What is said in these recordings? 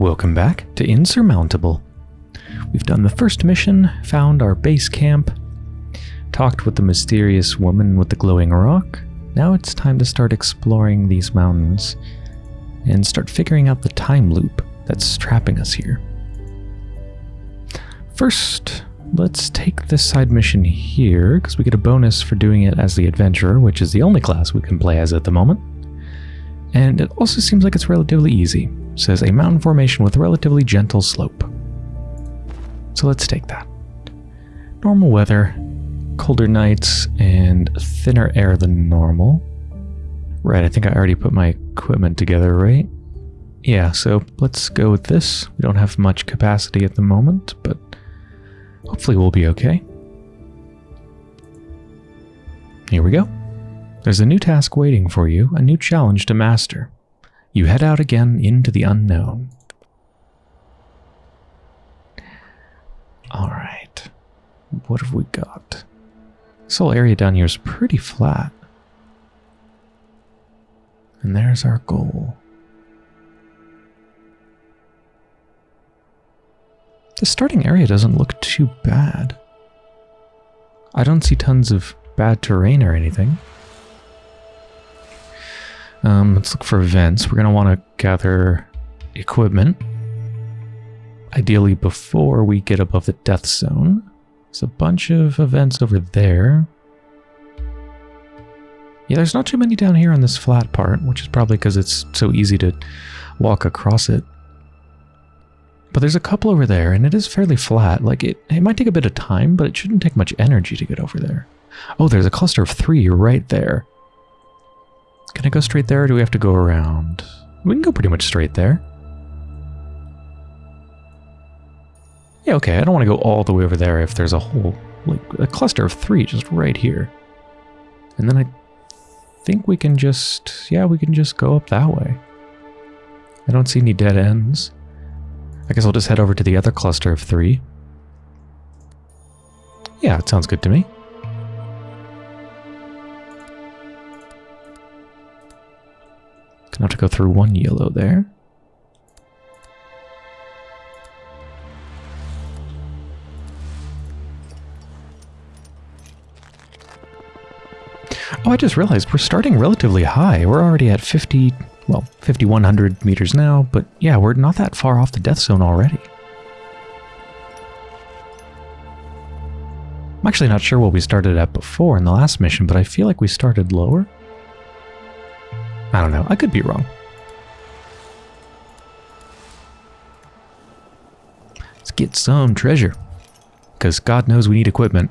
Welcome back to Insurmountable. We've done the first mission, found our base camp, talked with the mysterious woman with the glowing rock. Now it's time to start exploring these mountains and start figuring out the time loop that's trapping us here. First, let's take this side mission here, because we get a bonus for doing it as the adventurer, which is the only class we can play as at the moment. And it also seems like it's relatively easy. Says a mountain formation with relatively gentle slope. So let's take that. Normal weather, colder nights, and thinner air than normal. Right, I think I already put my equipment together, right? Yeah, so let's go with this. We don't have much capacity at the moment, but hopefully we'll be okay. Here we go. There's a new task waiting for you, a new challenge to master. You head out again into the unknown. Alright. What have we got? This whole area down here is pretty flat. And there's our goal. The starting area doesn't look too bad. I don't see tons of bad terrain or anything. Um, let's look for events. We're going to want to gather equipment. Ideally before we get above the death zone. There's a bunch of events over there. Yeah, there's not too many down here on this flat part, which is probably because it's so easy to walk across it. But there's a couple over there, and it is fairly flat. Like, it, it might take a bit of time, but it shouldn't take much energy to get over there. Oh, there's a cluster of three right there. Can I go straight there, or do we have to go around? We can go pretty much straight there. Yeah, okay, I don't want to go all the way over there if there's a whole, like, a cluster of three just right here. And then I think we can just, yeah, we can just go up that way. I don't see any dead ends. I guess I'll just head over to the other cluster of three. Yeah, it sounds good to me. Go through one yellow there. Oh, I just realized we're starting relatively high. We're already at 50, well, 5100 meters now, but yeah, we're not that far off the death zone already. I'm actually not sure what we started at before in the last mission, but I feel like we started lower. I don't know. I could be wrong. Let's get some treasure. Because God knows we need equipment.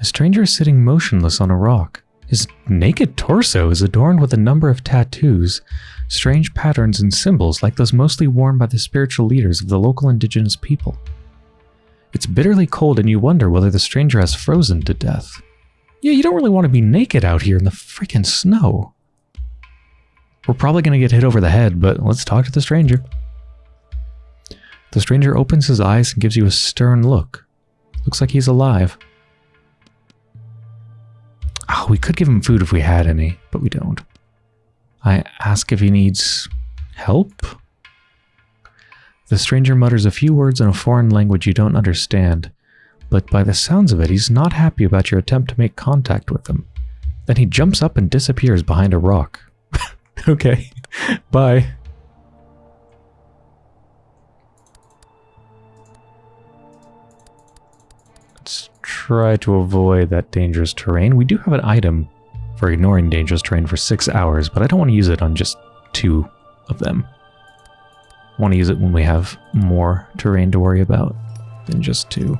A stranger is sitting motionless on a rock. His naked torso is adorned with a number of tattoos, strange patterns and symbols like those mostly worn by the spiritual leaders of the local indigenous people. It's bitterly cold and you wonder whether the stranger has frozen to death. Yeah, you don't really want to be naked out here in the freaking snow. We're probably going to get hit over the head, but let's talk to the stranger. The stranger opens his eyes and gives you a stern look. Looks like he's alive. Oh, we could give him food if we had any, but we don't. I ask if he needs help? The stranger mutters a few words in a foreign language you don't understand, but by the sounds of it, he's not happy about your attempt to make contact with him. Then he jumps up and disappears behind a rock. okay, bye. Let's try to avoid that dangerous terrain. We do have an item for ignoring dangerous terrain for six hours, but I don't want to use it on just two of them. I want to use it when we have more terrain to worry about than just two.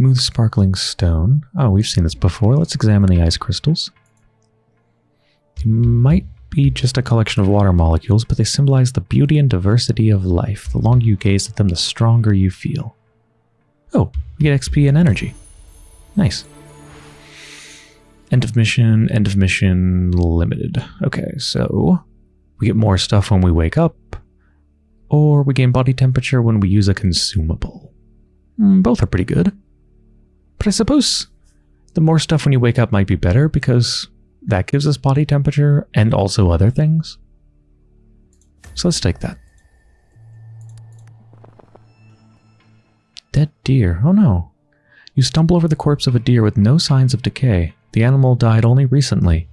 Smooth sparkling stone. Oh, we've seen this before. Let's examine the ice crystals. They might be just a collection of water molecules, but they symbolize the beauty and diversity of life. The longer you gaze at them, the stronger you feel. Oh, we get XP and energy. Nice. End of mission, end of mission, limited. Okay, so We get more stuff when we wake up, or we gain body temperature when we use a consumable. Mm, both are pretty good. But I suppose the more stuff when you wake up might be better because that gives us body temperature and also other things. So let's take that. Dead deer. Oh no. You stumble over the corpse of a deer with no signs of decay. The animal died only recently.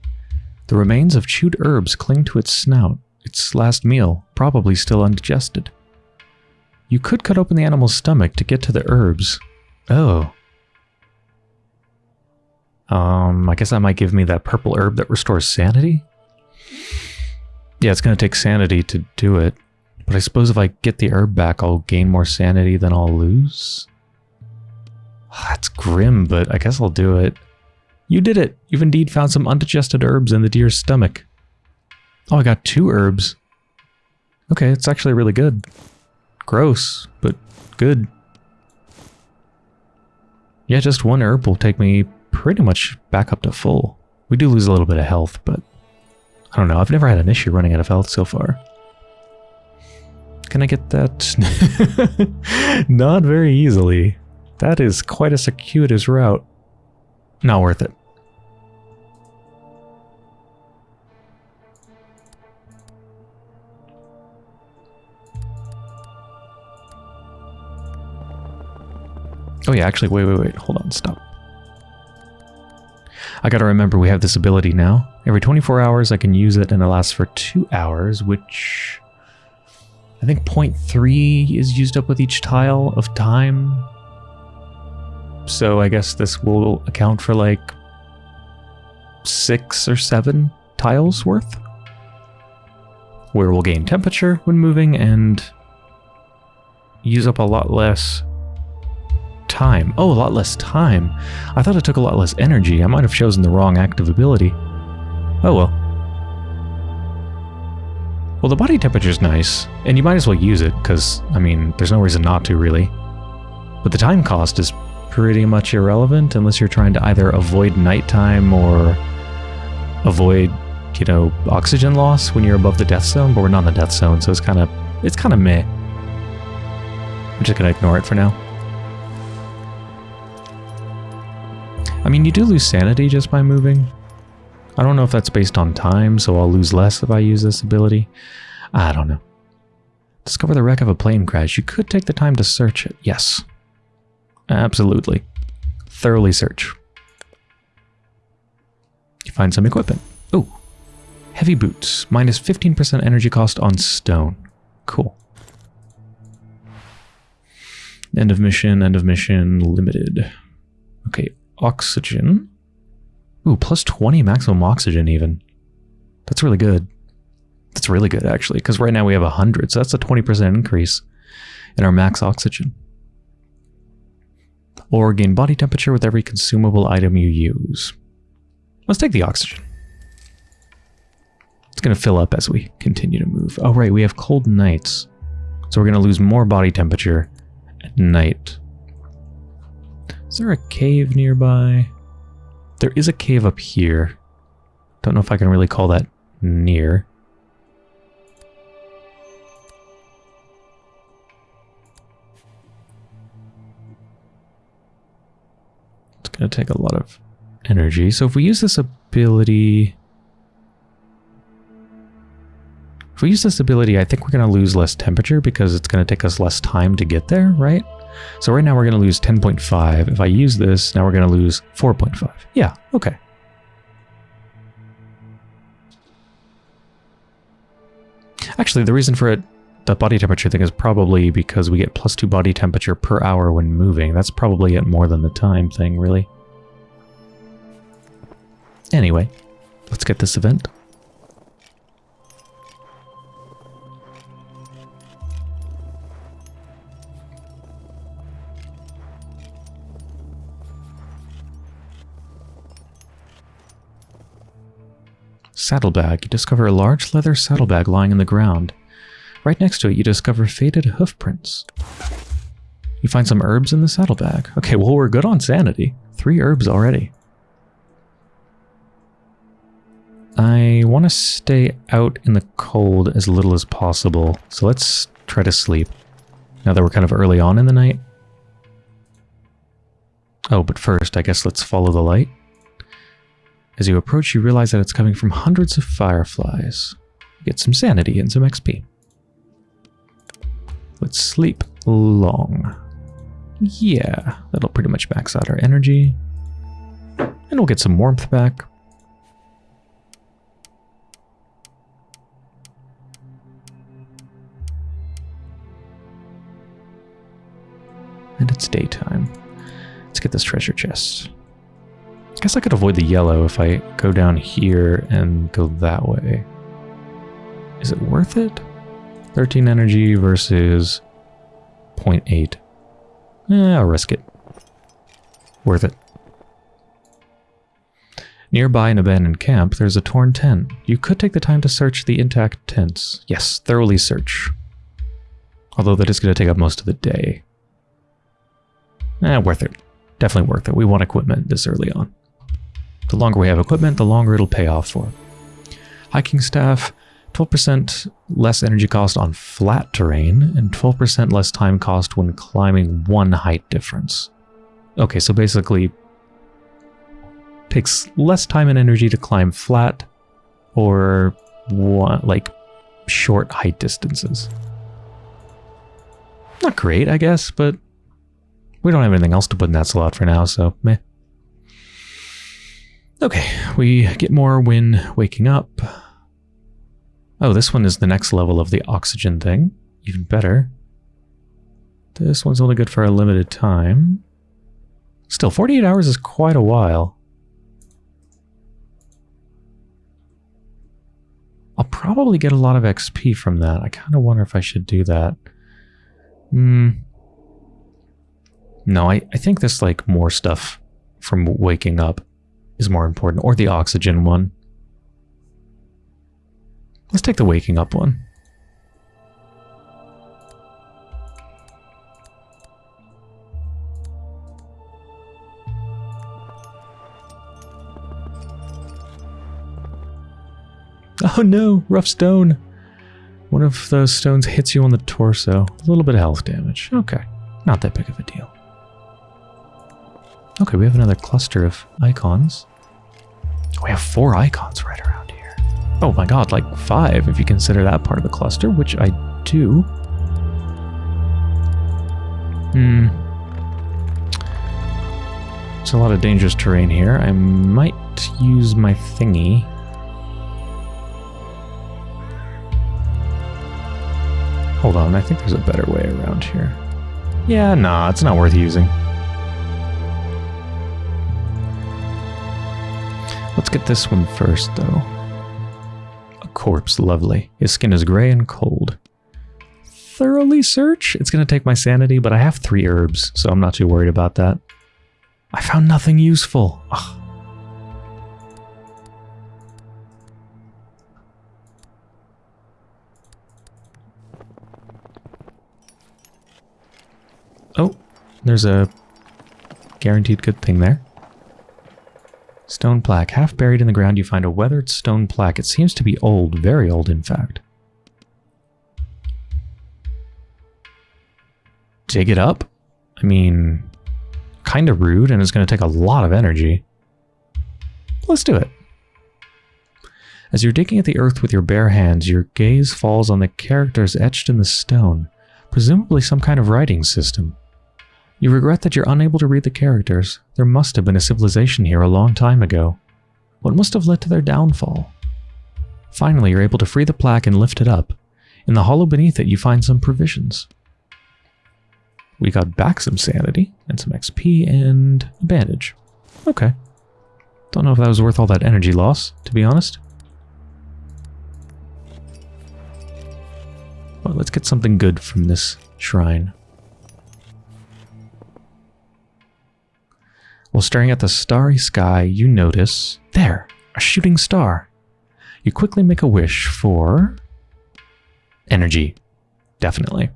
The remains of chewed herbs cling to its snout, its last meal, probably still undigested. You could cut open the animal's stomach to get to the herbs. Oh. Um, I guess that might give me that purple herb that restores sanity? Yeah, it's going to take sanity to do it. But I suppose if I get the herb back, I'll gain more sanity than I'll lose? That's grim, but I guess I'll do it. You did it! You've indeed found some undigested herbs in the deer's stomach. Oh, I got two herbs. Okay, it's actually really good. Gross, but good. Yeah, just one herb will take me pretty much back up to full. We do lose a little bit of health, but I don't know. I've never had an issue running out of health so far. Can I get that? Not very easily. That is quite a circuitous route. Not worth it. Oh yeah, actually, wait, wait, wait. Hold on, stop. I gotta remember we have this ability now. Every 24 hours I can use it and it lasts for 2 hours, which... I think 0.3 is used up with each tile of time. So I guess this will account for like 6 or 7 tiles worth. Where we'll gain temperature when moving and use up a lot less time. Oh, a lot less time. I thought it took a lot less energy. I might have chosen the wrong active ability. Oh well. Well, the body temperature's nice, and you might as well use it, because, I mean, there's no reason not to, really. But the time cost is pretty much irrelevant unless you're trying to either avoid nighttime or avoid, you know, oxygen loss when you're above the death zone, but we're not in the death zone, so it's kind of, it's kind of meh. I'm just going to ignore it for now. I mean, you do lose sanity just by moving. I don't know if that's based on time, so I'll lose less if I use this ability. I don't know. Discover the wreck of a plane crash. You could take the time to search it. Yes. Absolutely. Thoroughly search. You find some equipment. Oh. Heavy boots. Minus 15% energy cost on stone. Cool. End of mission, end of mission, limited. Okay, oxygen. Ooh, plus 20 maximum oxygen even. That's really good. That's really good, actually, because right now we have 100, so that's a 20% increase in our max oxygen. Or gain body temperature with every consumable item you use. Let's take the oxygen. It's going to fill up as we continue to move. Oh, right, we have cold nights. So we're going to lose more body temperature at night. Is there a cave nearby? There is a cave up here. Don't know if I can really call that near. It's going to take a lot of energy. So if we use this ability... If we use this ability, I think we're going to lose less temperature because it's going to take us less time to get there, right? So right now we're going to lose 10.5. If I use this, now we're going to lose 4.5. Yeah, okay. Actually, the reason for it, the body temperature thing is probably because we get plus 2 body temperature per hour when moving. That's probably it more than the time thing, really. Anyway, let's get this event. Saddlebag. You discover a large leather saddlebag lying in the ground. Right next to it, you discover faded hoof prints. You find some herbs in the saddlebag. Okay, well, we're good on sanity. Three herbs already. I want to stay out in the cold as little as possible. So let's try to sleep. Now that we're kind of early on in the night. Oh, but first, I guess let's follow the light. As you approach, you realize that it's coming from hundreds of fireflies. Get some sanity and some XP. Let's sleep long. Yeah, that'll pretty much max out our energy. And we'll get some warmth back. And it's daytime. Let's get this treasure chest. I guess I could avoid the yellow if I go down here and go that way. Is it worth it? 13 energy versus 0.8. Eh, I'll risk it. Worth it. Nearby an abandoned camp, there's a torn tent. You could take the time to search the intact tents. Yes, thoroughly search. Although that is going to take up most of the day. Eh, worth it. Definitely worth it. We want equipment this early on. The longer we have equipment, the longer it'll pay off for. Hiking staff, 12% less energy cost on flat terrain, and 12% less time cost when climbing one height difference. Okay, so basically, takes less time and energy to climb flat or one, like short height distances. Not great, I guess, but we don't have anything else to put in that slot for now, so meh. Okay, we get more when waking up. Oh, this one is the next level of the oxygen thing. Even better. This one's only good for a limited time. Still, 48 hours is quite a while. I'll probably get a lot of XP from that. I kind of wonder if I should do that. Hmm. No, I, I think this, like, more stuff from waking up is more important, or the oxygen one. Let's take the waking up one. Oh no, rough stone. One of those stones hits you on the torso. A little bit of health damage. Okay, not that big of a deal. Okay, we have another cluster of icons. Have four icons right around here. Oh my god, like five if you consider that part of the cluster, which I do. Hmm. It's a lot of dangerous terrain here. I might use my thingy. Hold on, I think there's a better way around here. Yeah, nah, it's not worth using. Let's this one first, though. A corpse, lovely. His skin is gray and cold. Thoroughly search? It's going to take my sanity, but I have three herbs, so I'm not too worried about that. I found nothing useful. Ugh. Oh, there's a guaranteed good thing there. Stone plaque. Half buried in the ground, you find a weathered stone plaque. It seems to be old, very old, in fact. Dig it up? I mean, kind of rude, and it's going to take a lot of energy. Let's do it. As you're digging at the earth with your bare hands, your gaze falls on the characters etched in the stone, presumably some kind of writing system. You regret that you're unable to read the characters. There must have been a civilization here a long time ago. What must have led to their downfall? Finally, you're able to free the plaque and lift it up. In the hollow beneath it, you find some provisions. We got back some sanity, and some XP, and a bandage. Okay. Don't know if that was worth all that energy loss, to be honest. Well, let's get something good from this shrine. While staring at the starry sky, you notice, there, a shooting star. You quickly make a wish for energy. Definitely.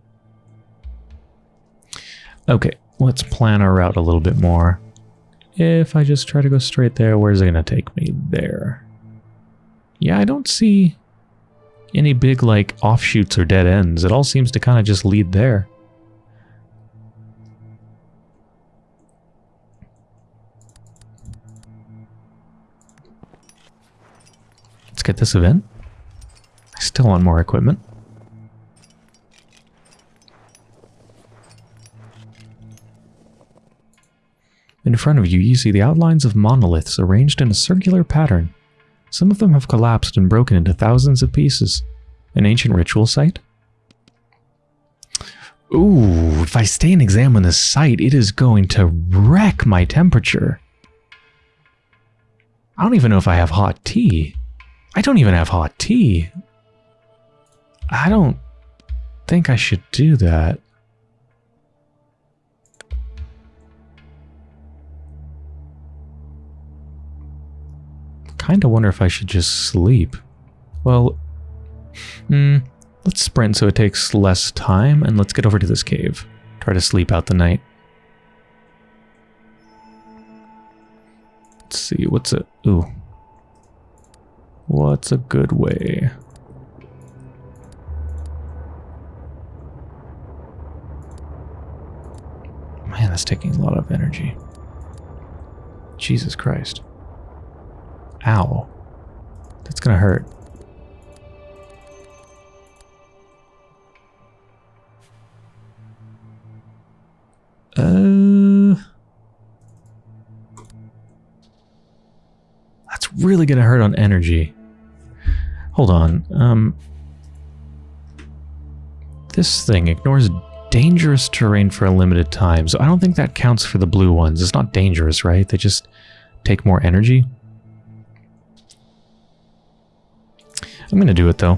Okay, let's plan our route a little bit more. If I just try to go straight there, where's it going to take me? There. Yeah, I don't see any big, like, offshoots or dead ends. It all seems to kind of just lead there. Let's get this event. I still want more equipment. In front of you, you see the outlines of monoliths arranged in a circular pattern. Some of them have collapsed and broken into thousands of pieces. An ancient ritual site? Ooh, if I stay and examine this site, it is going to wreck my temperature. I don't even know if I have hot tea. I don't even have hot tea. I don't think I should do that. Kinda wonder if I should just sleep. Well, hmm, let's sprint so it takes less time, and let's get over to this cave. Try to sleep out the night. Let's see, what's it? Ooh. What's a good way? Man, that's taking a lot of energy. Jesus Christ. Ow. That's gonna hurt. Uh... That's really gonna hurt on energy. Hold on. Um... This thing ignores dangerous terrain for a limited time, so I don't think that counts for the blue ones. It's not dangerous, right? They just take more energy. I'm gonna do it though.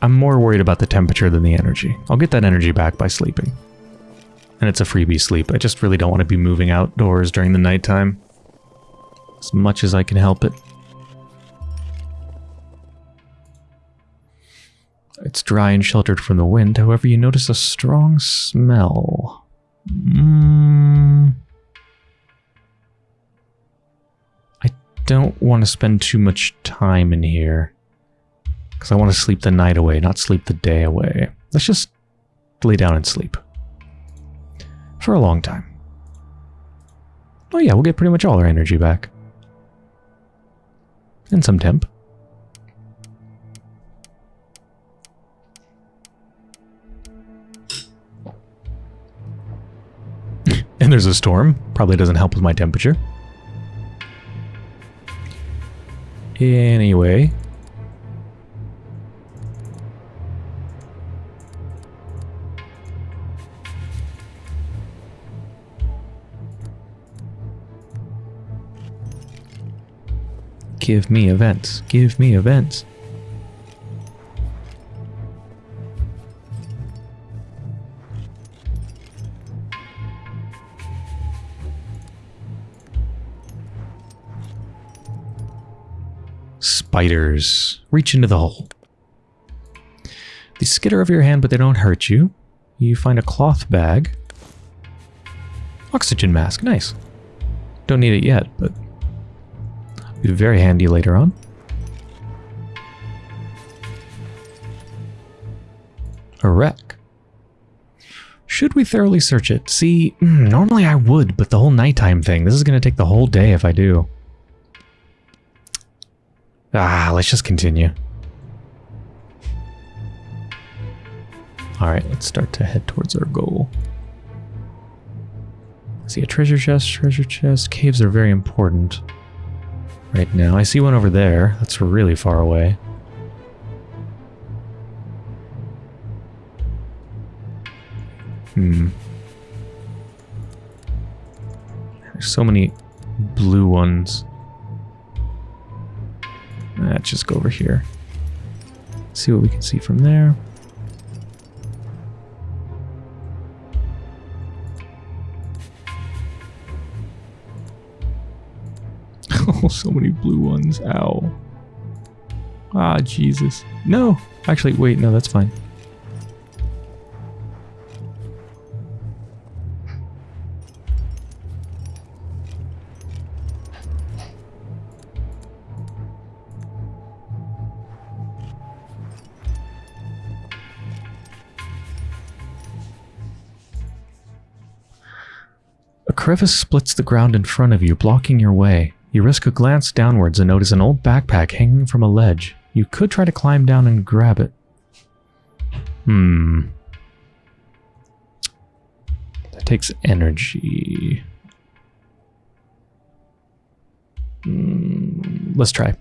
I'm more worried about the temperature than the energy. I'll get that energy back by sleeping. And it's a freebie sleep. I just really don't want to be moving outdoors during the nighttime. As much as I can help it. It's dry and sheltered from the wind, however you notice a strong smell. Mmm... I don't want to spend too much time in here. Because I want to sleep the night away, not sleep the day away. Let's just lay down and sleep. For a long time. Oh yeah, we'll get pretty much all our energy back. And some temp. and there's a storm. Probably doesn't help with my temperature. Anyway. Give me events. Give me events. spiders. Reach into the hole. They skitter over your hand, but they don't hurt you. You find a cloth bag. Oxygen mask. Nice. Don't need it yet, but be very handy later on. A wreck. Should we thoroughly search it? See, mm, normally I would, but the whole nighttime thing, this is going to take the whole day if I do. Ah, let's just continue. Alright, let's start to head towards our goal. see a treasure chest, treasure chest. Caves are very important right now. I see one over there. That's really far away. Hmm. There's so many blue ones. Let's just go over here. See what we can see from there. so many blue ones. Ow. Ah, Jesus. No. Actually, wait. No, that's fine. A crevice splits the ground in front of you, blocking your way. You risk a glance downwards and notice an old backpack hanging from a ledge. You could try to climb down and grab it. Hmm. That takes energy. Hmm, let's try.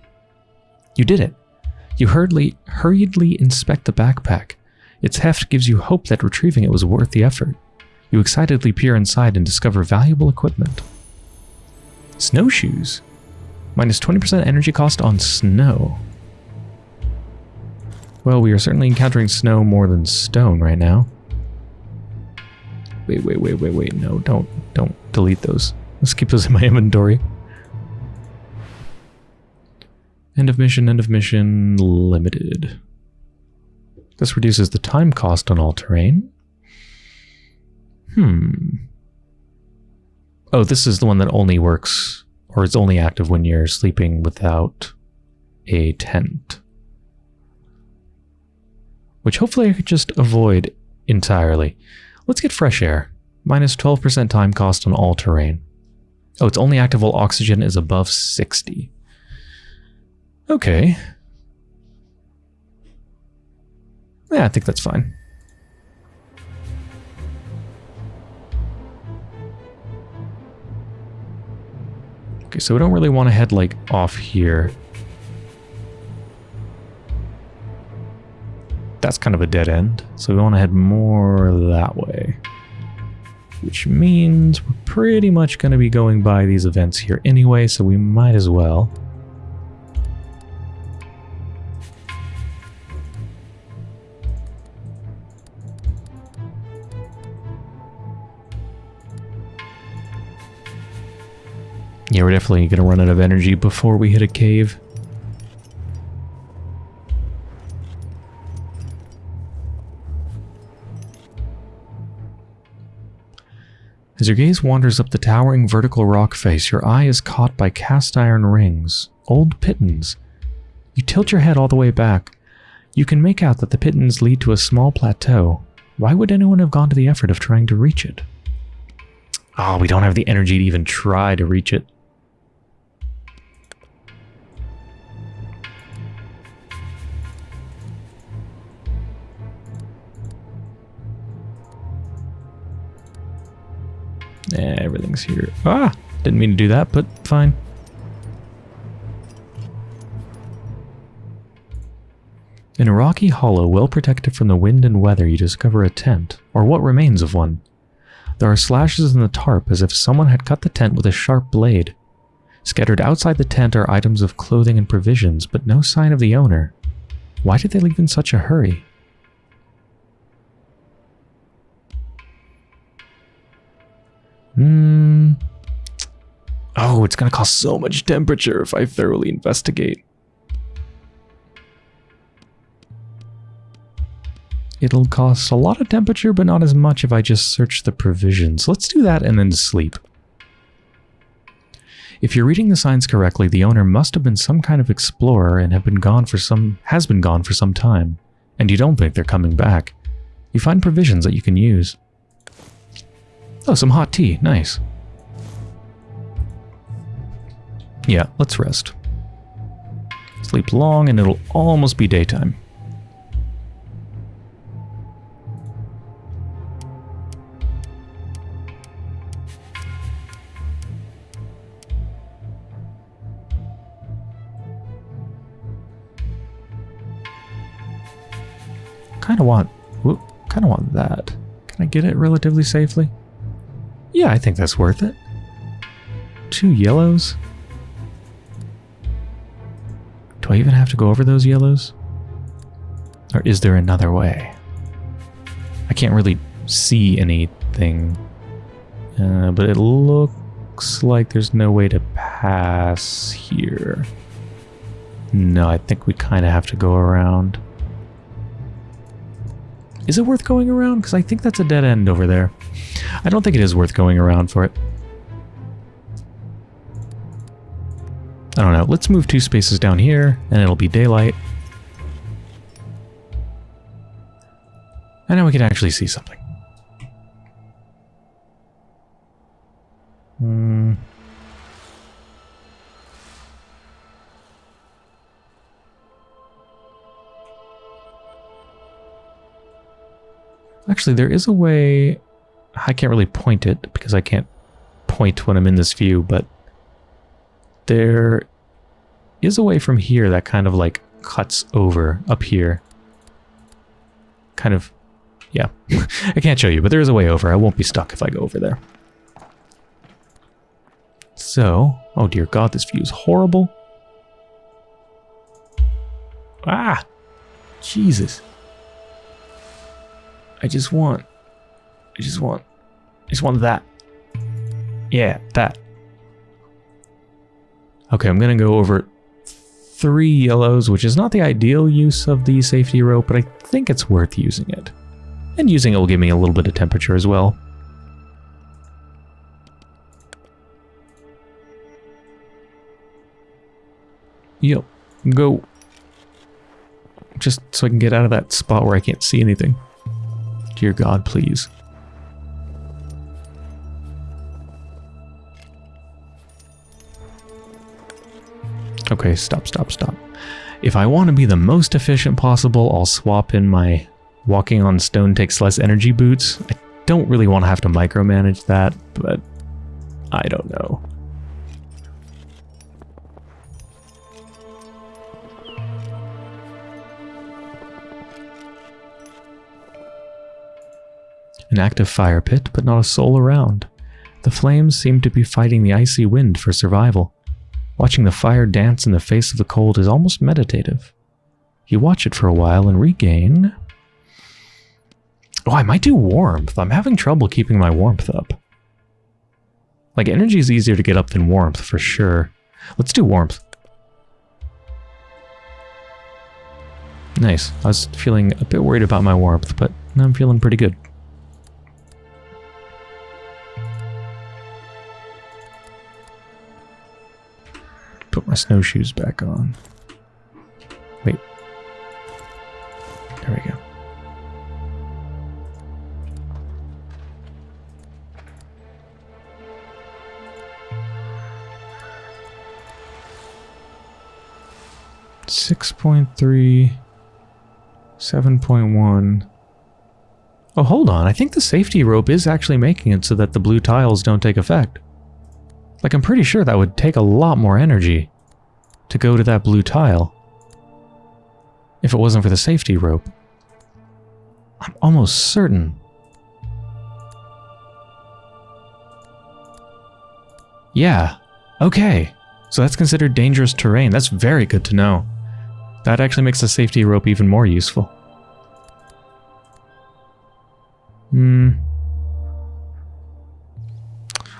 You did it. You hurriedly, hurriedly inspect the backpack. Its heft gives you hope that retrieving it was worth the effort. You excitedly peer inside and discover valuable equipment. Snowshoes. Minus 20% energy cost on snow. Well, we are certainly encountering snow more than stone right now. Wait, wait, wait, wait, wait. No, don't, don't delete those. Let's keep those in my inventory. End of mission, end of mission, limited. This reduces the time cost on all terrain. Hmm. Oh, this is the one that only works, or is only active when you're sleeping without a tent. Which hopefully I could just avoid entirely. Let's get fresh air. Minus 12% time cost on all terrain. Oh, it's only active while oxygen is above 60. Okay. Yeah, I think that's fine. Okay, so we don't really want to head, like, off here. That's kind of a dead end, so we want to head more that way. Which means we're pretty much going to be going by these events here anyway, so we might as well. Yeah, we're definitely going to run out of energy before we hit a cave. As your gaze wanders up the towering vertical rock face, your eye is caught by cast iron rings, old pitons. You tilt your head all the way back. You can make out that the pitons lead to a small plateau. Why would anyone have gone to the effort of trying to reach it? Oh, we don't have the energy to even try to reach it. Yeah, everything's here. Ah! Didn't mean to do that, but fine. In a rocky hollow, well protected from the wind and weather, you discover a tent, or what remains of one. There are slashes in the tarp as if someone had cut the tent with a sharp blade. Scattered outside the tent are items of clothing and provisions, but no sign of the owner. Why did they leave in such a hurry? Hmm. Oh, it's going to cost so much temperature if I thoroughly investigate. It'll cost a lot of temperature, but not as much if I just search the provisions. Let's do that and then sleep. If you're reading the signs correctly, the owner must have been some kind of explorer and have been gone for some has been gone for some time, and you don't think they're coming back. You find provisions that you can use. Oh, some hot tea. Nice. Yeah, let's rest. Sleep long and it'll almost be daytime. Kind of want, kind of want that. Can I get it relatively safely? Yeah, I think that's worth it. Two yellows? Do I even have to go over those yellows? Or is there another way? I can't really see anything. Uh, but it looks like there's no way to pass here. No, I think we kind of have to go around. Is it worth going around? Because I think that's a dead end over there. I don't think it is worth going around for it. I don't know. Let's move two spaces down here, and it'll be daylight. And now we can actually see something. Hmm. Actually, there is a way... I can't really point it because I can't point when I'm in this view, but there is a way from here that kind of like cuts over up here. Kind of, yeah. I can't show you, but there is a way over. I won't be stuck if I go over there. So, oh dear god, this view is horrible. Ah! Jesus. I just want, I just want, I just want that. Yeah, that. Okay, I'm gonna go over three yellows, which is not the ideal use of the safety rope, but I think it's worth using it. And using it will give me a little bit of temperature as well. Yep, go. Just so I can get out of that spot where I can't see anything. Dear God, please. Okay, stop, stop, stop. If I want to be the most efficient possible, I'll swap in my walking on stone takes less energy boots. I don't really want to have to micromanage that, but I don't know. An active fire pit, but not a soul around. The flames seem to be fighting the icy wind for survival. Watching the fire dance in the face of the cold is almost meditative. You watch it for a while and regain... Oh, I might do warmth. I'm having trouble keeping my warmth up. Like, energy is easier to get up than warmth, for sure. Let's do warmth. Nice. I was feeling a bit worried about my warmth, but I'm feeling pretty good. Put my snowshoes back on. Wait. There we go. Six point three, seven point one. Oh, hold on. I think the safety rope is actually making it so that the blue tiles don't take effect. Like, I'm pretty sure that would take a lot more energy to go to that blue tile. If it wasn't for the safety rope. I'm almost certain. Yeah. Okay. So that's considered dangerous terrain. That's very good to know. That actually makes the safety rope even more useful. Hmm.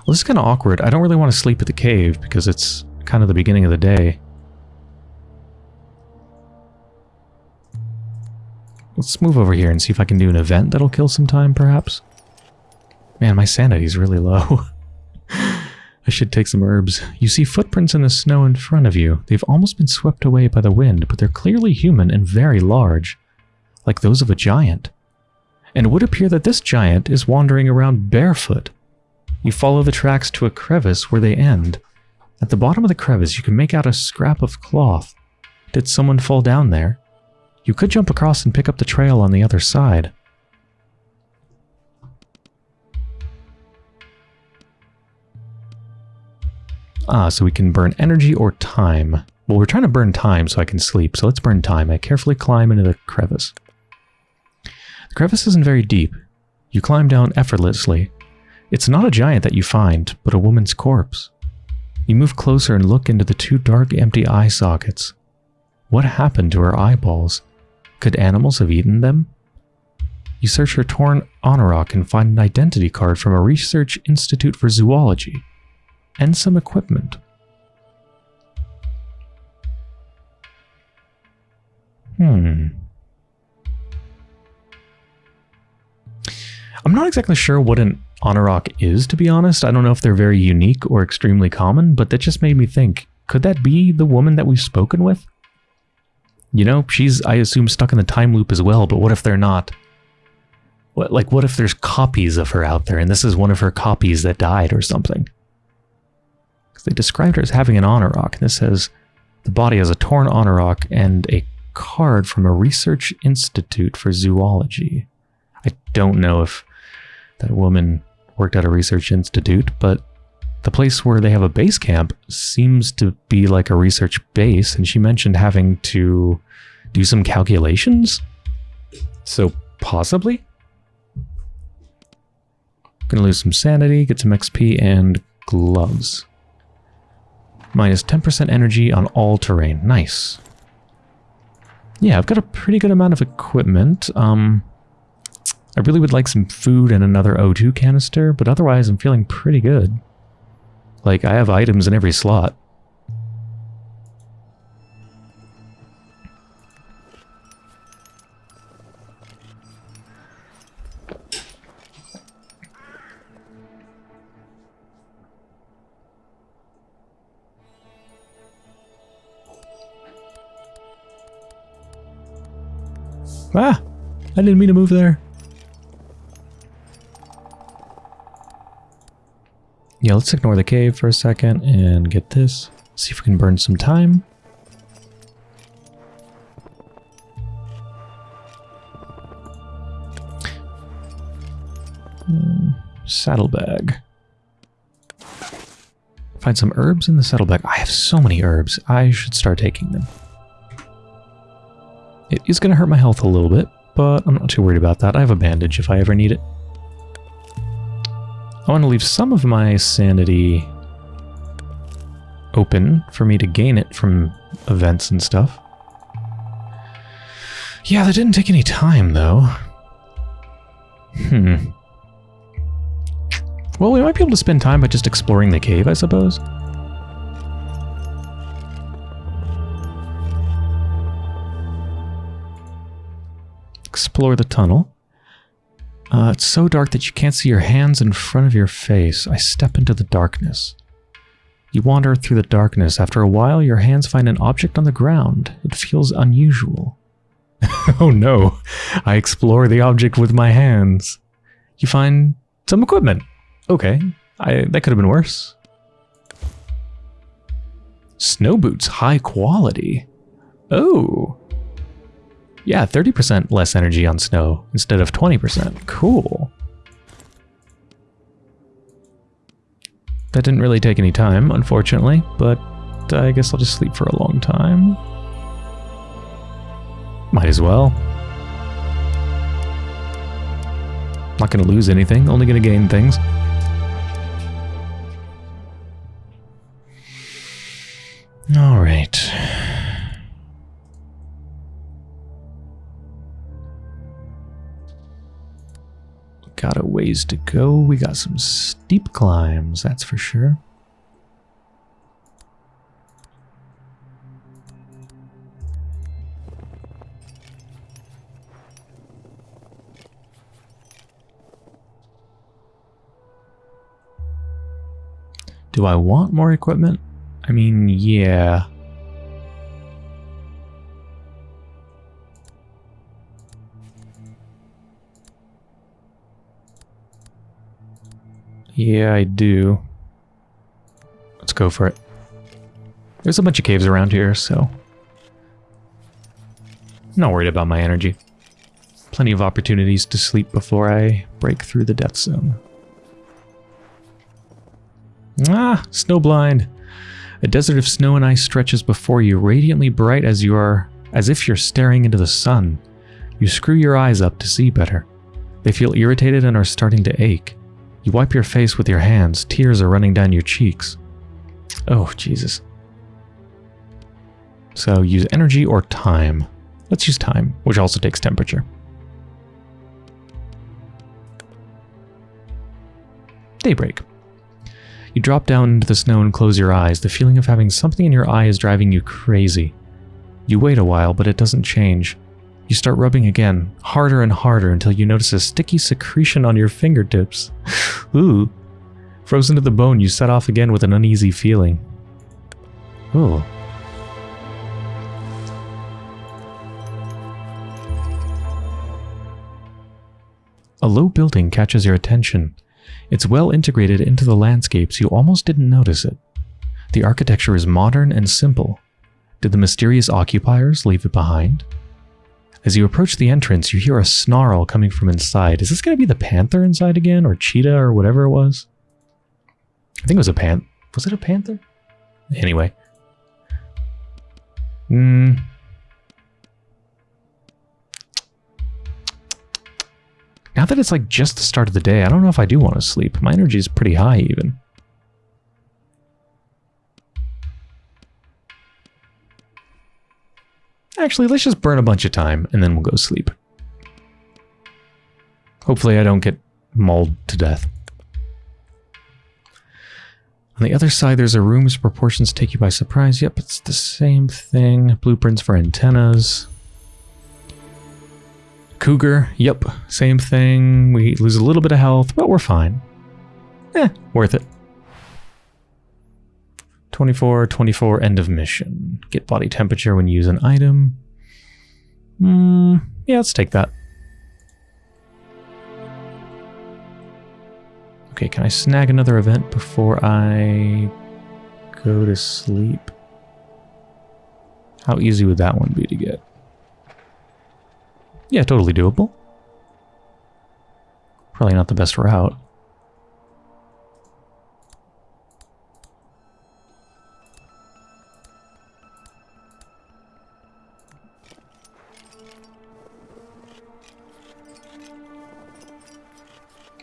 Well, this is kind of awkward. I don't really want to sleep at the cave because it's kind of the beginning of the day. Let's move over here and see if I can do an event that'll kill some time, perhaps. Man, my sanity's really low. I should take some herbs. You see footprints in the snow in front of you. They've almost been swept away by the wind, but they're clearly human and very large, like those of a giant. And it would appear that this giant is wandering around barefoot. You follow the tracks to a crevice where they end. At the bottom of the crevice, you can make out a scrap of cloth. Did someone fall down there? You could jump across and pick up the trail on the other side. Ah, so we can burn energy or time. Well, we're trying to burn time so I can sleep, so let's burn time. I carefully climb into the crevice. The crevice isn't very deep. You climb down effortlessly, it's not a giant that you find, but a woman's corpse. You move closer and look into the two dark, empty eye sockets. What happened to her eyeballs? Could animals have eaten them? You search her torn anorak and find an identity card from a research institute for zoology, and some equipment. Hmm. I'm not exactly sure what an Anorak is, to be honest. I don't know if they're very unique or extremely common, but that just made me think, could that be the woman that we've spoken with? You know, she's, I assume, stuck in the time loop as well, but what if they're not? What, like, what if there's copies of her out there, and this is one of her copies that died or something? Because They described her as having an anorak, and this says the body has a torn anorak and a card from a research institute for zoology. I don't know if that woman worked at a research institute, but the place where they have a base camp seems to be like a research base, and she mentioned having to do some calculations. So possibly? Gonna lose some sanity, get some XP, and gloves. Minus 10% energy on all terrain. Nice. Yeah, I've got a pretty good amount of equipment. Um, I really would like some food and another O2 canister, but otherwise I'm feeling pretty good. Like, I have items in every slot. Ah! I didn't mean to move there. Yeah, let's ignore the cave for a second and get this. See if we can burn some time. Mm, saddlebag. Find some herbs in the saddlebag. I have so many herbs. I should start taking them. It is going to hurt my health a little bit, but I'm not too worried about that. I have a bandage if I ever need it. I want to leave some of my sanity open for me to gain it from events and stuff. Yeah, that didn't take any time, though. Hmm. Well, we might be able to spend time by just exploring the cave, I suppose. explore the tunnel. Uh, it's so dark that you can't see your hands in front of your face. I step into the darkness. You wander through the darkness. After a while, your hands find an object on the ground. It feels unusual. oh no, I explore the object with my hands. You find some equipment. Okay, I, that could have been worse. Snow boots, high quality. Oh, yeah, 30% less energy on snow instead of 20%. Cool. That didn't really take any time, unfortunately, but I guess I'll just sleep for a long time. Might as well. Not going to lose anything, only going to gain things. Alright. Got a ways to go. We got some steep climbs, that's for sure. Do I want more equipment? I mean, yeah. Yeah, I do. Let's go for it. There's a bunch of caves around here, so... I'm not worried about my energy. Plenty of opportunities to sleep before I break through the death zone. Ah, snowblind. A desert of snow and ice stretches before you, radiantly bright as you are, as if you're staring into the sun. You screw your eyes up to see better. They feel irritated and are starting to ache. You wipe your face with your hands, tears are running down your cheeks. Oh, Jesus. So use energy or time. Let's use time, which also takes temperature. Daybreak. You drop down into the snow and close your eyes. The feeling of having something in your eye is driving you crazy. You wait a while, but it doesn't change. You start rubbing again, harder and harder until you notice a sticky secretion on your fingertips. Ooh. Frozen to the bone, you set off again with an uneasy feeling. Ooh. A low building catches your attention. It's well integrated into the landscapes, you almost didn't notice it. The architecture is modern and simple. Did the mysterious occupiers leave it behind? As you approach the entrance, you hear a snarl coming from inside. Is this going to be the panther inside again, or cheetah, or whatever it was? I think it was a pan. Was it a panther? Anyway. Hmm. Now that it's like just the start of the day, I don't know if I do want to sleep. My energy is pretty high even. Actually, let's just burn a bunch of time and then we'll go sleep. Hopefully I don't get mauled to death. On the other side, there's a room whose proportions take you by surprise. Yep, it's the same thing. Blueprints for antennas. Cougar, yep, same thing. We lose a little bit of health, but we're fine. Eh, worth it. 24, 24, end of mission. Get body temperature when you use an item. Hmm, yeah, let's take that. Okay, can I snag another event before I go to sleep? How easy would that one be to get? Yeah, totally doable. Probably not the best route.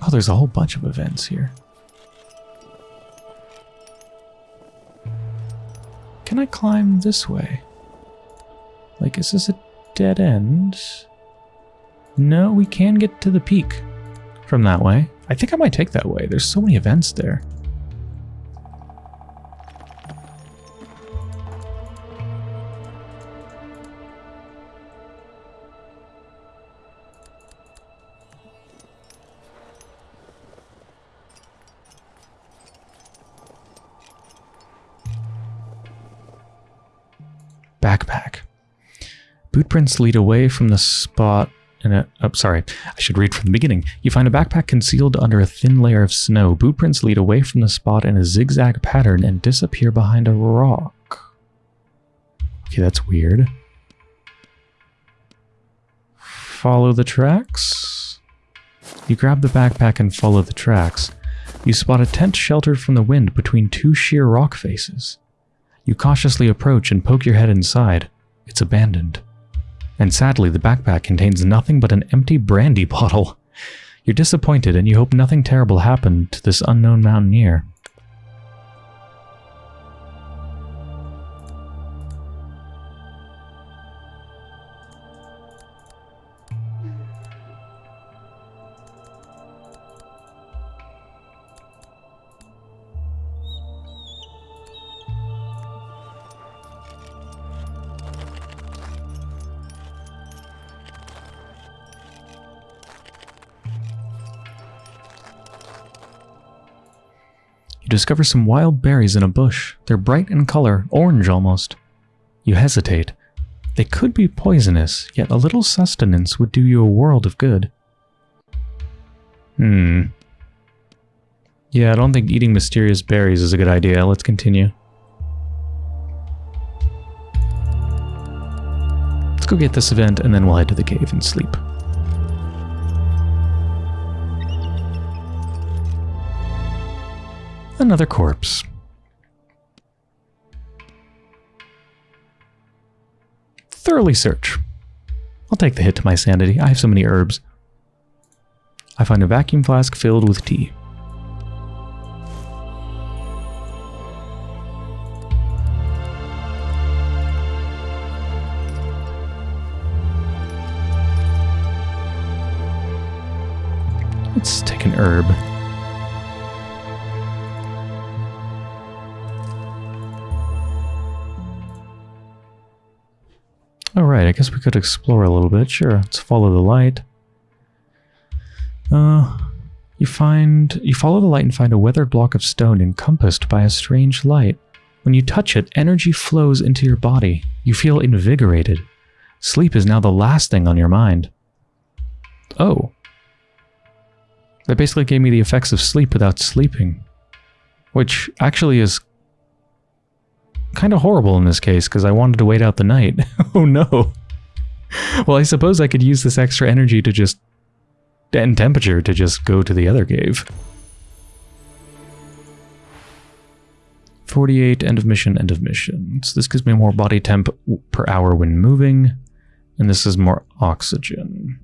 Oh, there's a whole bunch of events here. Can I climb this way? Like, is this a dead end? No, we can get to the peak from that way. I think I might take that way. There's so many events there. Bootprints lead away from the spot in a, oh, sorry, I should read from the beginning. You find a backpack concealed under a thin layer of snow. Bootprints lead away from the spot in a zigzag pattern and disappear behind a rock. Okay, that's weird. Follow the tracks. You grab the backpack and follow the tracks. You spot a tent sheltered from the wind between two sheer rock faces. You cautiously approach and poke your head inside. It's abandoned. And sadly, the backpack contains nothing but an empty brandy bottle. You're disappointed and you hope nothing terrible happened to this unknown mountaineer. Discover some wild berries in a bush. They're bright in color, orange almost. You hesitate. They could be poisonous, yet a little sustenance would do you a world of good. Hmm. Yeah, I don't think eating mysterious berries is a good idea. Let's continue. Let's go get this event and then we'll head to the cave and sleep. Another corpse. Thoroughly search. I'll take the hit to my sanity. I have so many herbs. I find a vacuum flask filled with tea. Let's take an herb. Alright, I guess we could explore a little bit. Sure, let's follow the light. Uh, you find... You follow the light and find a weathered block of stone encompassed by a strange light. When you touch it, energy flows into your body. You feel invigorated. Sleep is now the last thing on your mind. Oh. That basically gave me the effects of sleep without sleeping. Which actually is kind of horrible in this case because I wanted to wait out the night. oh no. Well, I suppose I could use this extra energy to just... and temperature to just go to the other cave. 48, end of mission, end of mission. So this gives me more body temp per hour when moving, and this is more oxygen.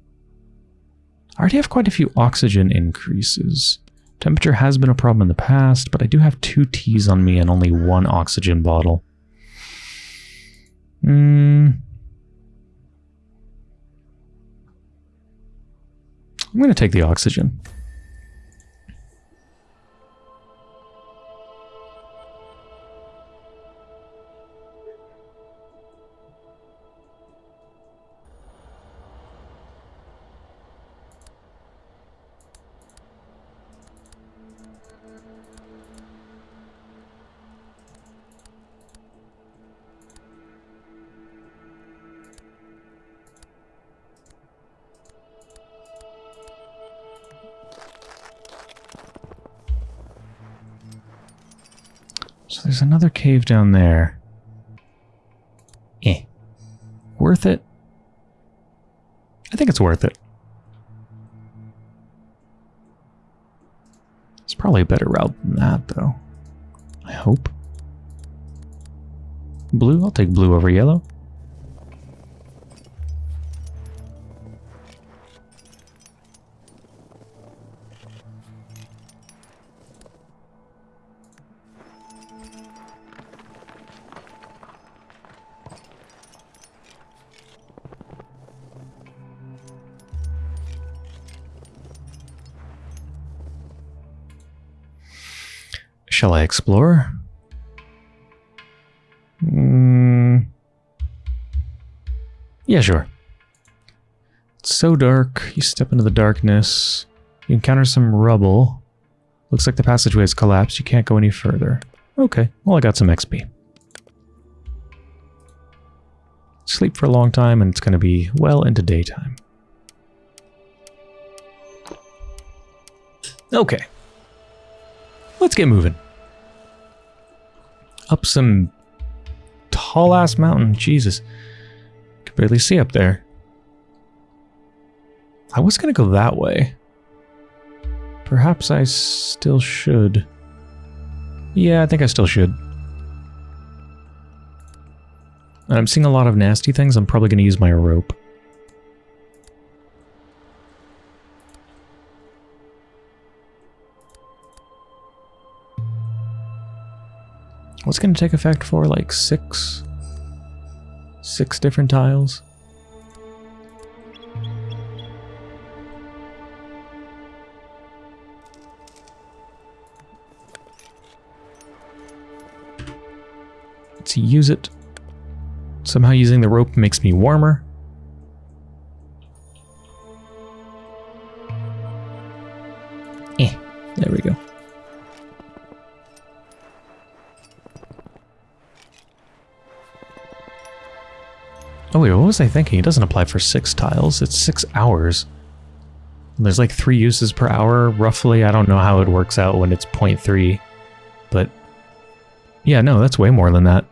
I already have quite a few oxygen increases. Temperature has been a problem in the past, but I do have two teas on me and only one oxygen bottle. Hmm. I'm going to take the oxygen. There's another cave down there. Eh. Worth it? I think it's worth it. It's probably a better route than that, though. I hope. Blue? I'll take blue over yellow. Shall I explore? Mm. Yeah, sure. It's so dark. You step into the darkness. You encounter some rubble. Looks like the passageway has collapsed. You can't go any further. Okay, well I got some XP. Sleep for a long time and it's going to be well into daytime. Okay. Let's get moving up some tall ass mountain. Jesus. Could barely see up there. I was going to go that way. Perhaps I still should. Yeah, I think I still should. And I'm seeing a lot of nasty things. I'm probably going to use my rope. What's going to take effect for like six, six different tiles? Let's use it. Somehow using the rope makes me warmer. What was I thinking? It doesn't apply for six tiles. It's six hours. There's like three uses per hour, roughly. I don't know how it works out when it's 0.3. But yeah, no, that's way more than that.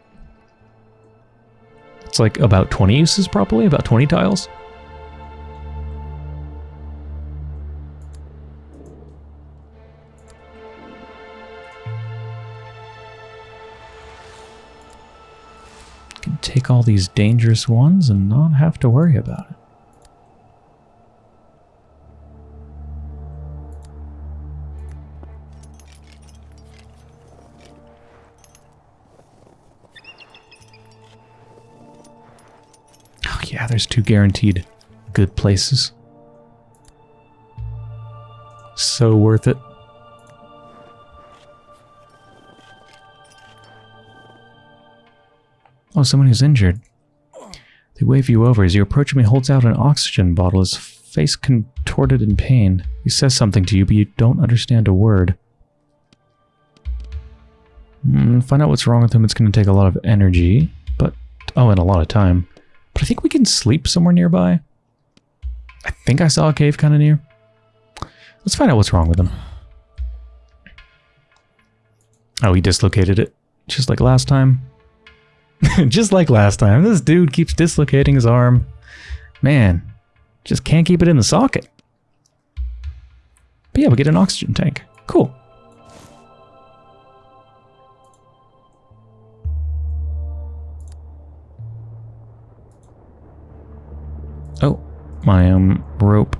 It's like about 20 uses probably, about 20 tiles. Take all these dangerous ones and not have to worry about it. Oh yeah, there's two guaranteed good places. So worth it. Oh, someone who's injured. They wave you over. As you approach him, he holds out an oxygen bottle, his face contorted in pain. He says something to you, but you don't understand a word. Mm, find out what's wrong with him. It's going to take a lot of energy, but... Oh, and a lot of time. But I think we can sleep somewhere nearby. I think I saw a cave kind of near. Let's find out what's wrong with him. Oh, he dislocated it. Just like last time. just like last time, this dude keeps dislocating his arm. Man, just can't keep it in the socket. But yeah, we get an oxygen tank. Cool. Oh, my um rope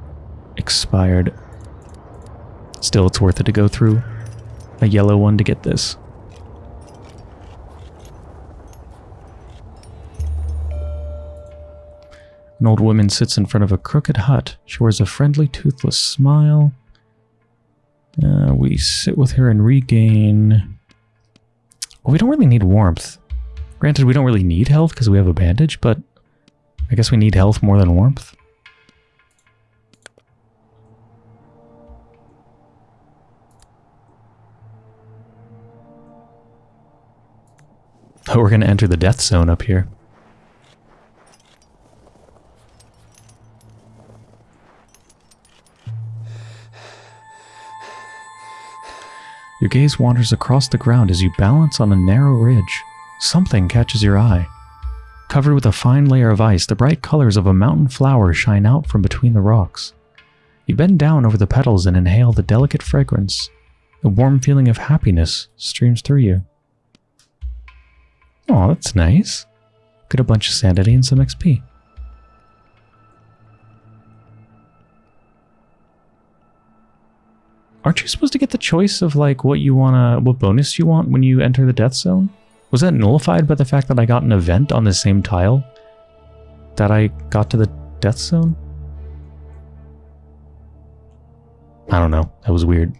expired. Still, it's worth it to go through a yellow one to get this. An old woman sits in front of a crooked hut. She wears a friendly, toothless smile. Uh, we sit with her and regain... Well, we don't really need warmth. Granted, we don't really need health because we have a bandage, but I guess we need health more than warmth. Oh, we're going to enter the death zone up here. Your gaze wanders across the ground as you balance on a narrow ridge. Something catches your eye. Covered with a fine layer of ice, the bright colors of a mountain flower shine out from between the rocks. You bend down over the petals and inhale the delicate fragrance. A warm feeling of happiness streams through you. Oh, that's nice. Get a bunch of sanity and some XP. Aren't you supposed to get the choice of like what you wanna, what bonus you want when you enter the death zone? Was that nullified by the fact that I got an event on the same tile that I got to the death zone? I don't know. That was weird.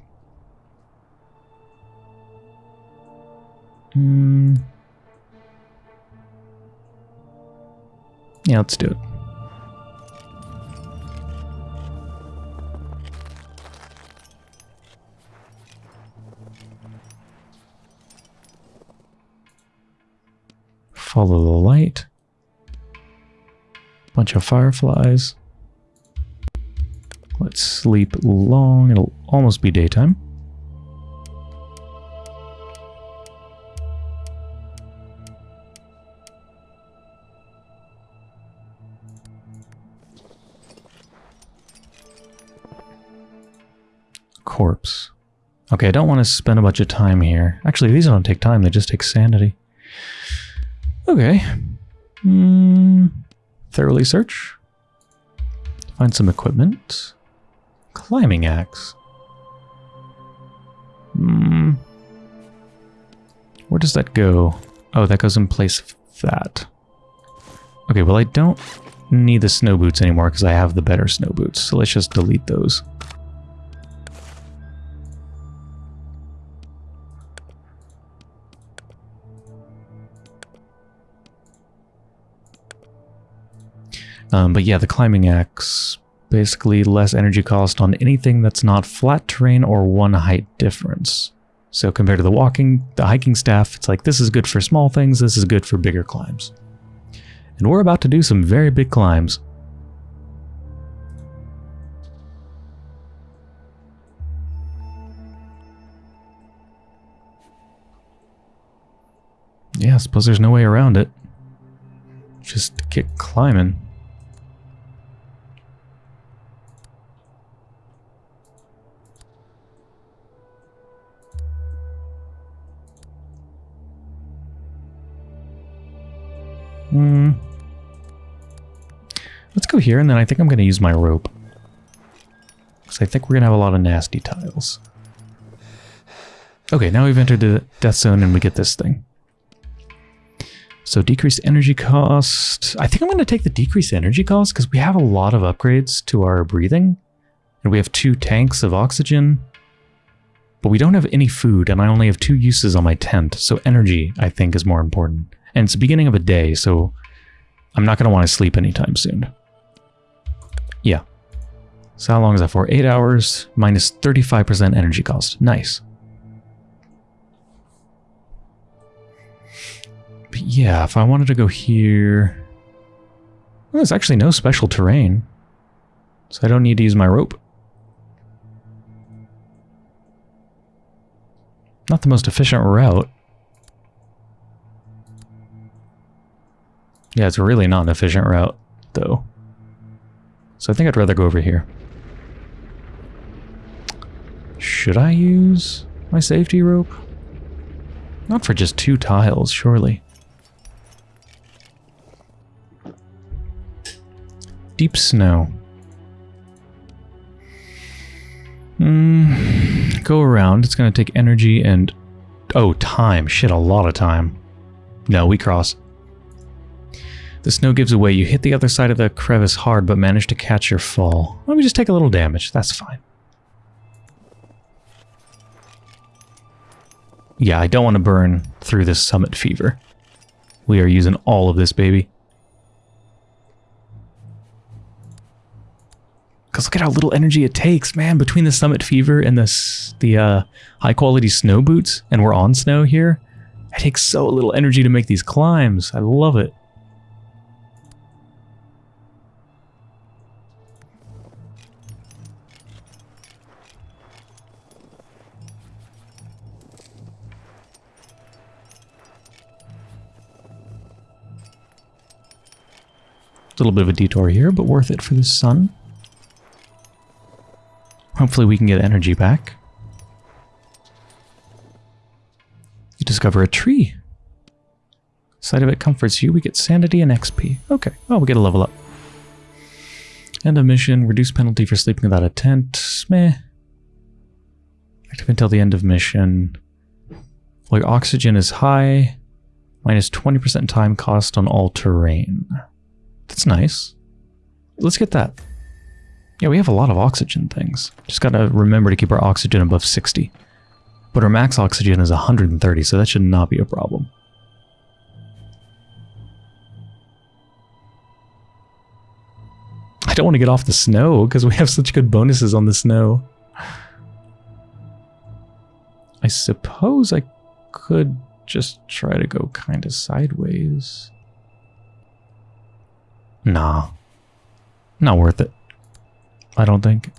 Hmm. Yeah, let's do it. Follow the light. Bunch of fireflies. Let's sleep long. It'll almost be daytime. Corpse. Okay, I don't want to spend a bunch of time here. Actually, these don't take time, they just take sanity. Okay. Mm, thoroughly search. Find some equipment. Climbing axe. Hmm. Where does that go? Oh, that goes in place of that. Okay, well I don't need the snow boots anymore because I have the better snow boots. So let's just delete those. Um, but yeah, the climbing axe, basically less energy cost on anything that's not flat terrain or one height difference. So compared to the walking, the hiking staff, it's like this is good for small things, this is good for bigger climbs. And we're about to do some very big climbs. Yeah, I suppose there's no way around it. Just get climbing. Hmm. Let's go here, and then I think I'm going to use my rope. Because I think we're going to have a lot of nasty tiles. Okay, now we've entered the death zone and we get this thing. So decreased energy cost. I think I'm going to take the decreased energy cost because we have a lot of upgrades to our breathing. And we have two tanks of oxygen. But we don't have any food and I only have two uses on my tent. So energy, I think, is more important. And it's the beginning of a day, so I'm not going to want to sleep anytime soon. Yeah. So how long is that for? 8 hours minus 35% energy cost. Nice. But yeah, if I wanted to go here... Well, there's actually no special terrain. So I don't need to use my rope. Not the most efficient route. Yeah, it's really not an efficient route, though. So I think I'd rather go over here. Should I use my safety rope? Not for just two tiles, surely. Deep snow. Mm, go around. It's going to take energy and... Oh, time. Shit, a lot of time. No, we cross. The snow gives away. You hit the other side of the crevice hard, but manage to catch your fall. Let me just take a little damage. That's fine. Yeah, I don't want to burn through this summit fever. We are using all of this, baby. Because look at how little energy it takes, man, between the summit fever and the, the uh, high quality snow boots, and we're on snow here. It takes so little energy to make these climbs. I love it. Little bit of a detour here, but worth it for the sun. Hopefully we can get energy back. You discover a tree. Sight of it comforts you. We get sanity and XP. Okay. Oh, we get a level up. End of mission. Reduce penalty for sleeping without a tent. Meh. Active until the end of mission. Like oxygen is high. Minus 20% time cost on all terrain. That's nice. Let's get that. Yeah, we have a lot of oxygen things. Just gotta remember to keep our oxygen above 60. But our max oxygen is 130, so that should not be a problem. I don't want to get off the snow, because we have such good bonuses on the snow. I suppose I could just try to go kind of sideways. Nah. Not worth it. I don't think.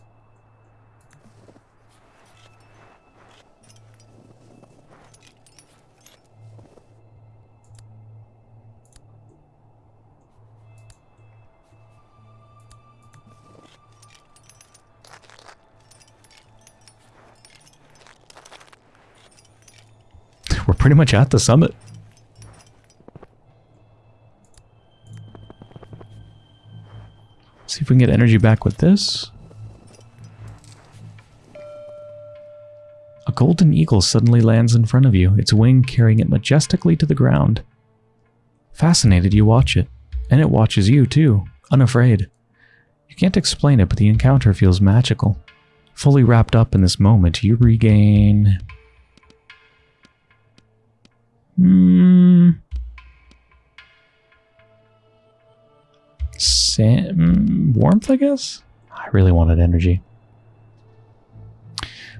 We're pretty much at the summit. See if we can get energy back with this. A golden eagle suddenly lands in front of you, its wing carrying it majestically to the ground. Fascinated, you watch it. And it watches you, too, unafraid. You can't explain it, but the encounter feels magical. Fully wrapped up in this moment, you regain... Hmm... Sam mm, warmth, I guess? I really wanted energy.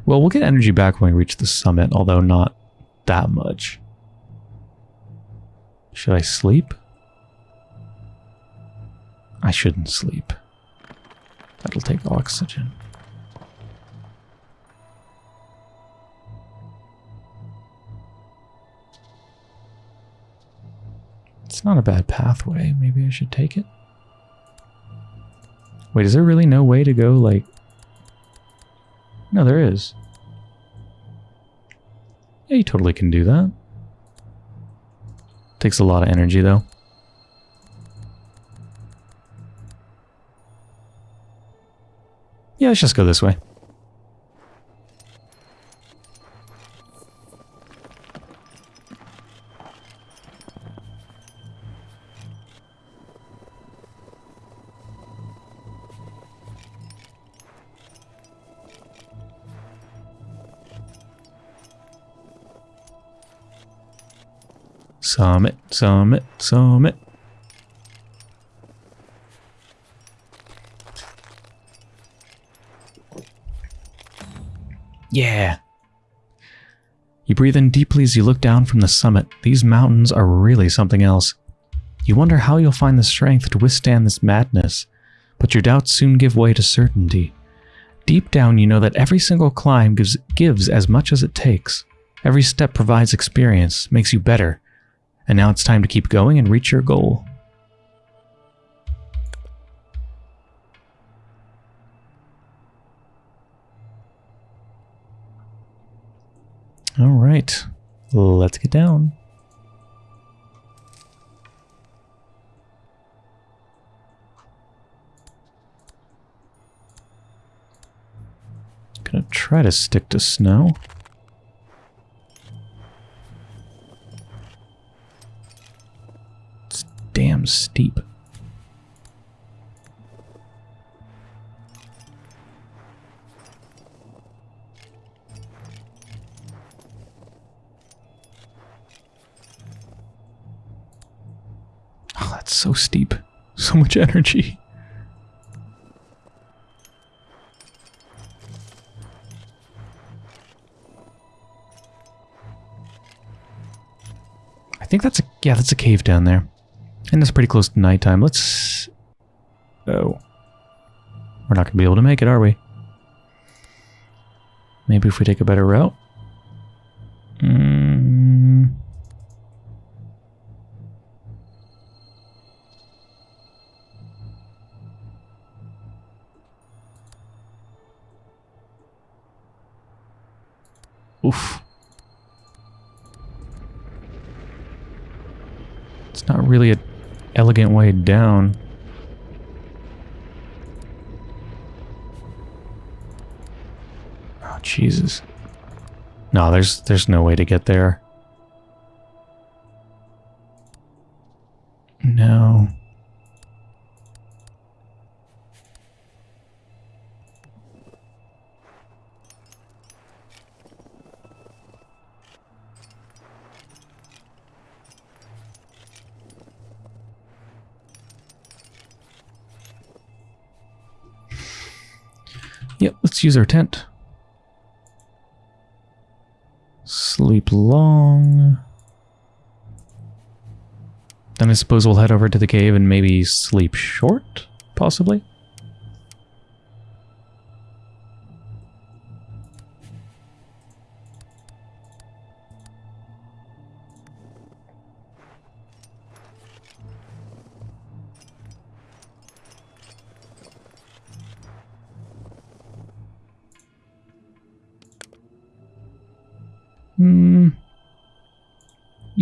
Well, we'll get energy back when we reach the summit, although not that much. Should I sleep? I shouldn't sleep. That'll take oxygen. It's not a bad pathway. Maybe I should take it. Wait, is there really no way to go, like... No, there is. Yeah, you totally can do that. Takes a lot of energy, though. Yeah, let's just go this way. Summit, summit, summit. Yeah. You breathe in deeply as you look down from the summit. These mountains are really something else. You wonder how you'll find the strength to withstand this madness, but your doubts soon give way to certainty. Deep down, you know that every single climb gives, gives as much as it takes. Every step provides experience, makes you better, and now it's time to keep going and reach your goal. All right, let's get down. Gonna try to stick to snow. Steep. Oh, that's so steep. So much energy. I think that's a yeah, that's a cave down there. And it's pretty close to nighttime. Let's Oh. We're not gonna be able to make it, are we? Maybe if we take a better route. Mm. Oof. It's not really an elegant way down. Oh, Jesus. No, there's there's no way to get there. Use our tent. Sleep long. Then I suppose we'll head over to the cave and maybe sleep short, possibly?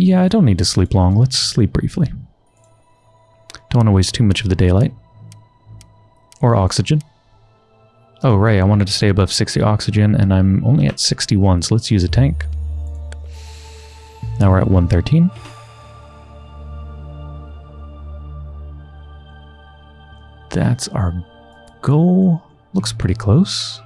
Yeah, I don't need to sleep long. Let's sleep briefly. Don't want to waste too much of the daylight. Or oxygen. Oh, right, I wanted to stay above 60 oxygen, and I'm only at 61, so let's use a tank. Now we're at 113. That's our goal. Looks pretty close.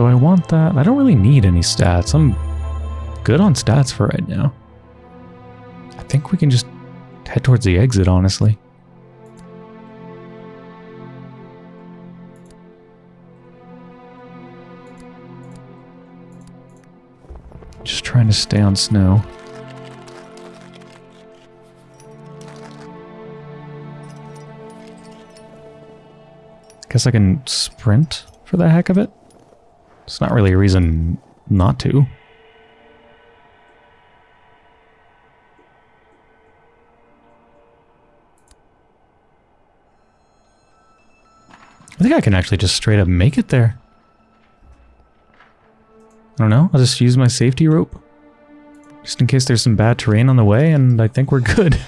Do I want that? I don't really need any stats. I'm good on stats for right now. I think we can just head towards the exit, honestly. Just trying to stay on snow. Guess I can sprint for the heck of it. It's not really a reason not to. I think I can actually just straight up make it there. I don't know. I'll just use my safety rope. Just in case there's some bad terrain on the way, and I think we're good.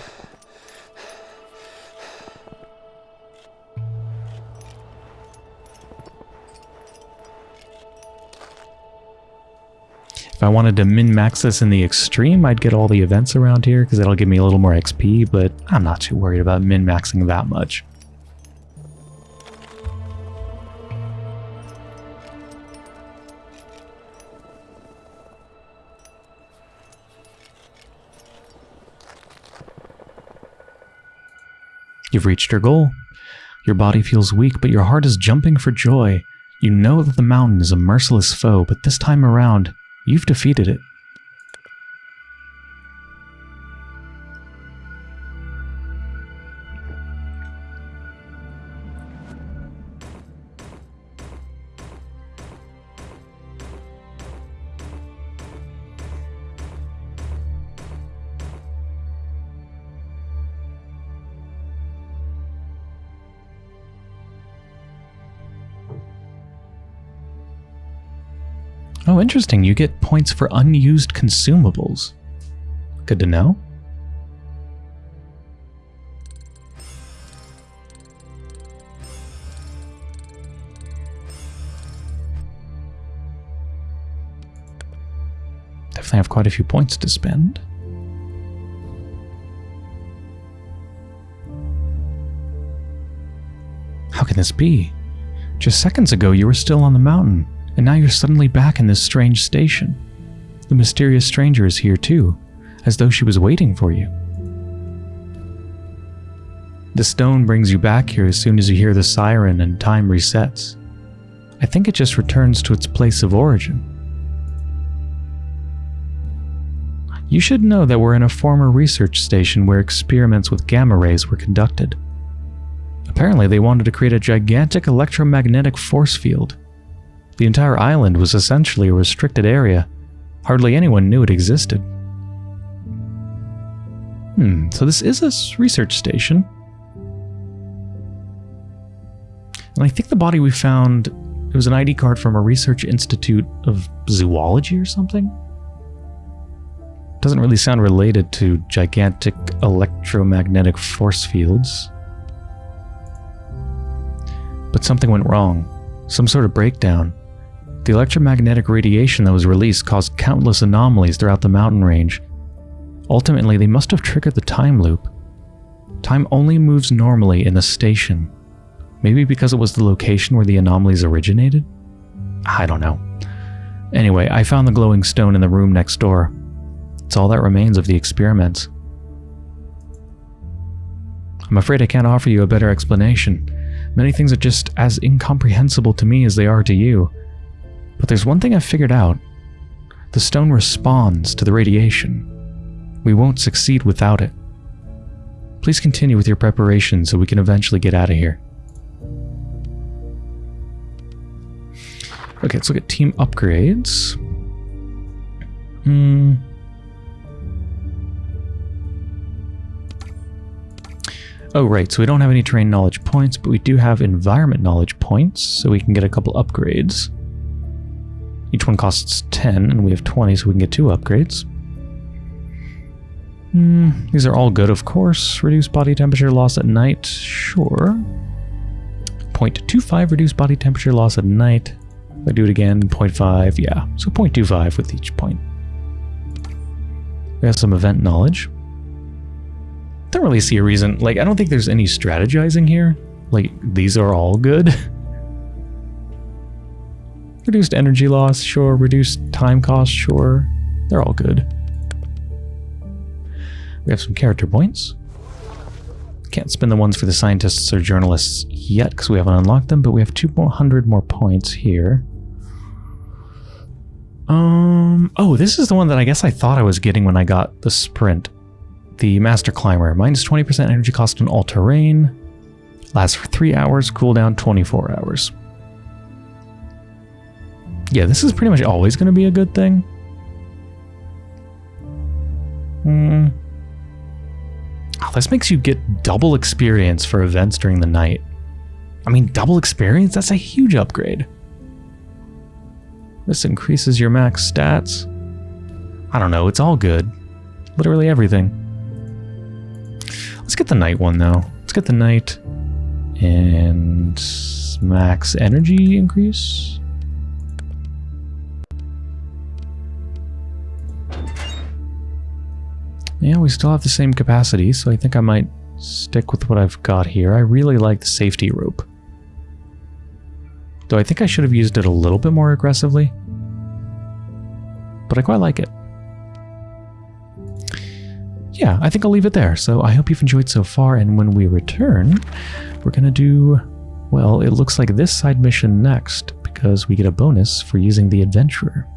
If I wanted to min-max this in the extreme, I'd get all the events around here because that'll give me a little more XP, but I'm not too worried about min-maxing that much. You've reached your goal. Your body feels weak, but your heart is jumping for joy. You know that the mountain is a merciless foe, but this time around, you've defeated it. Interesting. You get points for unused consumables. Good to know. Definitely have quite a few points to spend. How can this be? Just seconds ago you were still on the mountain and now you're suddenly back in this strange station. The mysterious stranger is here too, as though she was waiting for you. The stone brings you back here as soon as you hear the siren and time resets. I think it just returns to its place of origin. You should know that we're in a former research station where experiments with gamma rays were conducted. Apparently, they wanted to create a gigantic electromagnetic force field the entire island was essentially a restricted area. Hardly anyone knew it existed. Hmm, so this is a research station. And I think the body we found, it was an ID card from a research institute of zoology or something? Doesn't really sound related to gigantic electromagnetic force fields. But something went wrong. Some sort of breakdown. The electromagnetic radiation that was released caused countless anomalies throughout the mountain range. Ultimately, they must have triggered the time loop. Time only moves normally in the station. Maybe because it was the location where the anomalies originated? I don't know. Anyway, I found the glowing stone in the room next door. It's all that remains of the experiments. I'm afraid I can't offer you a better explanation. Many things are just as incomprehensible to me as they are to you. But there's one thing I've figured out. The stone responds to the radiation. We won't succeed without it. Please continue with your preparation so we can eventually get out of here. Okay, let's look at team upgrades. Hmm. Oh, right, so we don't have any terrain knowledge points, but we do have environment knowledge points, so we can get a couple upgrades. Each one costs 10, and we have 20, so we can get two upgrades. Mm, these are all good, of course. Reduce body temperature loss at night, sure. 0.25 reduce body temperature loss at night. I do it again, 0.5, yeah. So 0.25 with each point. We have some event knowledge. Don't really see a reason, like, I don't think there's any strategizing here. Like, these are all good. Reduced energy loss, sure. Reduced time cost, sure. They're all good. We have some character points. Can't spend the ones for the scientists or journalists yet because we haven't unlocked them, but we have 200 more points here. Um, oh, this is the one that I guess I thought I was getting when I got the sprint. The Master Climber. Minus 20% energy cost on all terrain. Lasts for 3 hours, cooldown 24 hours. Yeah, this is pretty much always going to be a good thing. Hmm. Oh, this makes you get double experience for events during the night. I mean, double experience? That's a huge upgrade. This increases your max stats. I don't know, it's all good. Literally everything. Let's get the night one, though. Let's get the night and max energy increase. Yeah, we still have the same capacity, so I think I might stick with what I've got here. I really like the safety rope. Though I think I should have used it a little bit more aggressively. But I quite like it. yeah, I think I'll leave it there. So I hope you've enjoyed so far, and when we return, we're going to do, well, it looks like this side mission next, because we get a bonus for using the Adventurer.